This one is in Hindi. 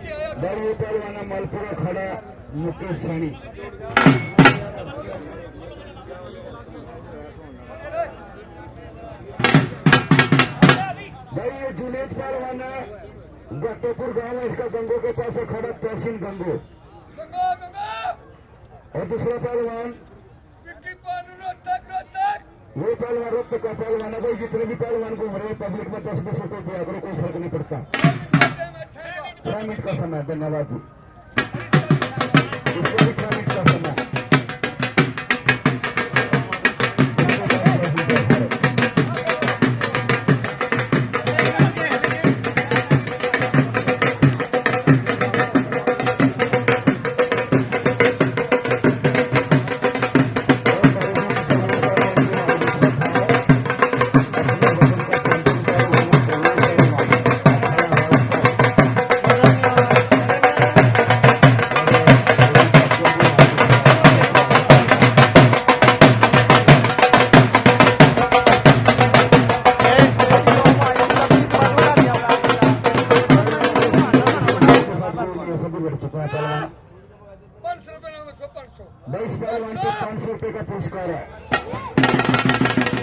के आया बड़े पहलवाना मलपुरा खड़ा मुकेश सैनी भाई ये जुनेद पहलवाना गट्टेपुर गाँव है, इसका गंगो के पास है खड़ा तहसीन गंगा। और दूसरा पहलवान। ये पहलवान रक्त का पहलवान है भाई जितने भी पहलवान को हमारे पब्लिक में दस दस रुपए दिया करो कोई फ़र्क नहीं पड़ता। छह मिनट का समय, धन्यवाद जी। छह मिनट का समय। पहलवान